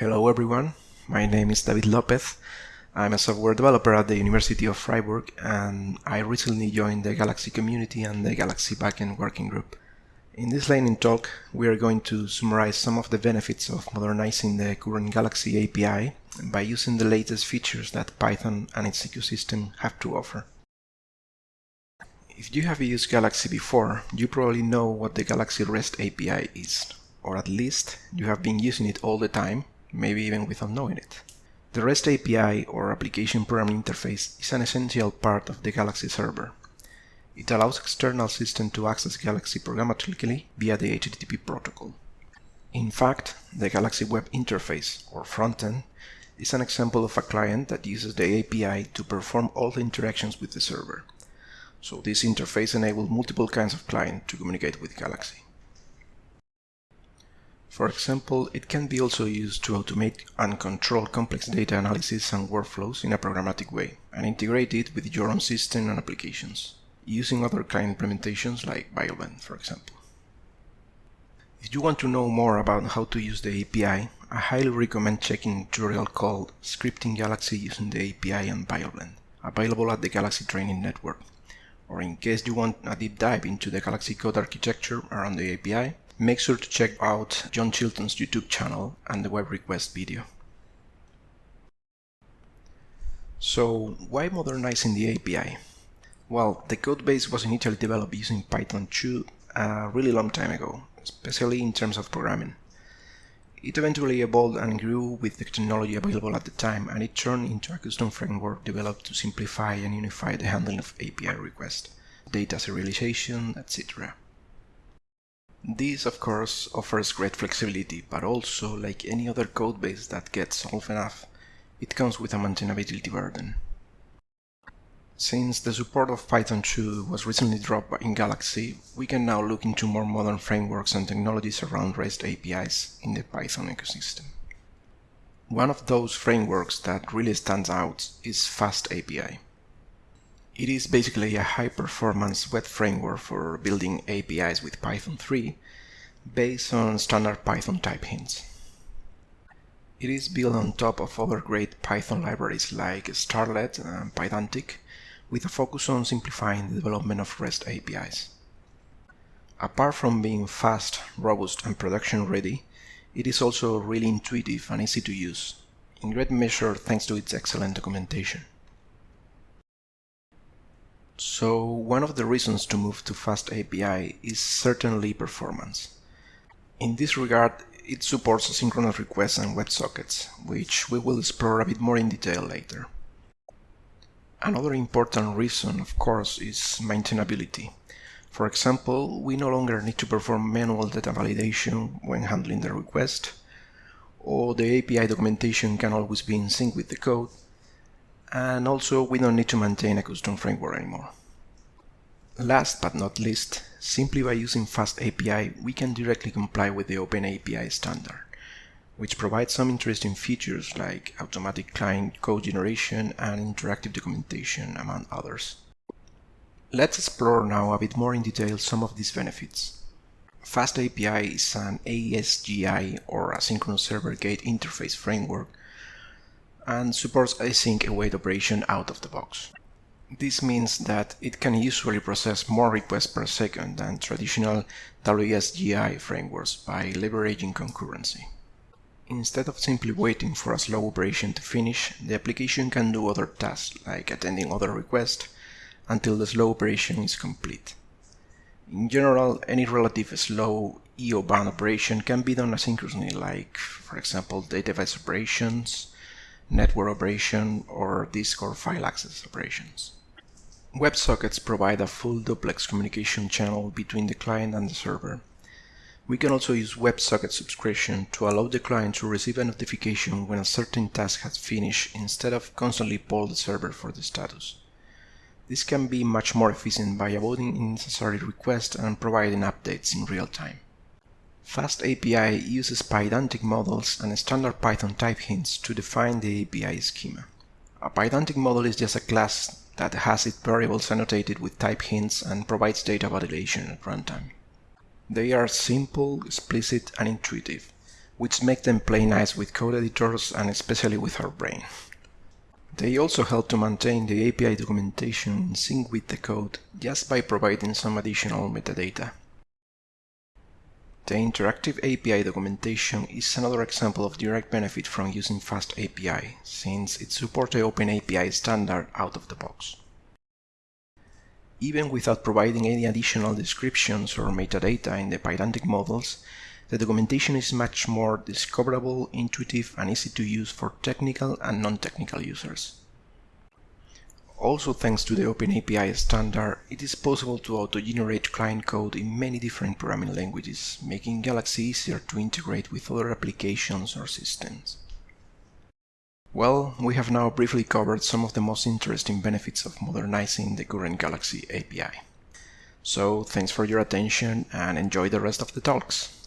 Hello everyone, my name is David Lopez. I'm a software developer at the University of Freiburg and I recently joined the Galaxy community and the Galaxy backend working group. In this lightning talk, we are going to summarize some of the benefits of modernizing the current Galaxy API by using the latest features that Python and its ecosystem have to offer. If you have used Galaxy before, you probably know what the Galaxy REST API is, or at least you have been using it all the time, maybe even without knowing it. The REST API, or Application Programming Interface, is an essential part of the Galaxy server. It allows external systems to access Galaxy programmatically via the HTTP protocol. In fact, the Galaxy Web Interface, or frontend, is an example of a client that uses the API to perform all the interactions with the server, so this interface enables multiple kinds of clients to communicate with Galaxy. For example, it can be also used to automate and control complex data analysis and workflows in a programmatic way and integrate it with your own system and applications, using other client implementations like BioBlend, for example. If you want to know more about how to use the API, I highly recommend checking a tutorial called Scripting Galaxy using the API and BioBlend, available at the Galaxy Training Network or in case you want a deep dive into the Galaxy Code architecture around the API, make sure to check out John Chilton's YouTube channel and the web request video. So why modernizing the API? Well, the codebase was initially developed using Python 2 a really long time ago, especially in terms of programming. It eventually evolved and grew with the technology available at the time and it turned into a custom framework developed to simplify and unify the handling of API requests, data serialization, etc. This, of course, offers great flexibility, but also, like any other codebase that gets old enough, it comes with a maintainability burden. Since the support of Python 2 was recently dropped in Galaxy, we can now look into more modern frameworks and technologies around REST APIs in the Python ecosystem. One of those frameworks that really stands out is FastAPI. It is basically a high-performance web framework for building APIs with Python 3 based on standard Python type hints. It is built on top of other great Python libraries like Starlette and Pydantic, with a focus on simplifying the development of REST APIs. Apart from being fast, robust and production ready, it is also really intuitive and easy to use, in great measure thanks to its excellent documentation. So one of the reasons to move to Fast API is certainly performance. In this regard, it supports asynchronous requests and WebSockets, which we will explore a bit more in detail later. Another important reason, of course, is maintainability. For example, we no longer need to perform manual data validation when handling the request, or the API documentation can always be in sync with the code, and also we don't need to maintain a custom framework anymore. Last but not least, simply by using FastAPI, we can directly comply with the OpenAPI standard which provides some interesting features like automatic client code generation and interactive documentation, among others. Let's explore now a bit more in detail some of these benefits. FastAPI is an ASGI or Asynchronous Server Gate Interface framework and supports async await operation out of the box. This means that it can usually process more requests per second than traditional WSGI frameworks by leveraging concurrency. Instead of simply waiting for a slow operation to finish, the application can do other tasks, like attending other requests, until the slow operation is complete. In general, any relative slow IO bound operation can be done asynchronously, like, for example, database operations, network operation, or disk or file access operations. WebSockets provide a full duplex communication channel between the client and the server, we can also use WebSocket subscription to allow the client to receive a notification when a certain task has finished instead of constantly poll the server for the status. This can be much more efficient by avoiding unnecessary requests and providing updates in real time. FastAPI uses Pydantic models and standard Python type hints to define the API schema. A Pydantic model is just a class that has its variables annotated with type hints and provides data validation at runtime. They are simple, explicit and intuitive, which make them play nice with code editors and especially with our brain. They also help to maintain the API documentation in sync with the code just by providing some additional metadata. The interactive API documentation is another example of direct benefit from using FastAPI, since it supports the OpenAPI standard out of the box. Even without providing any additional descriptions or metadata in the Pydantic models, the documentation is much more discoverable, intuitive, and easy to use for technical and non-technical users. Also thanks to the OpenAPI standard, it is possible to auto-generate client code in many different programming languages, making Galaxy easier to integrate with other applications or systems. Well, we have now briefly covered some of the most interesting benefits of modernizing the current Galaxy API. So, thanks for your attention and enjoy the rest of the talks.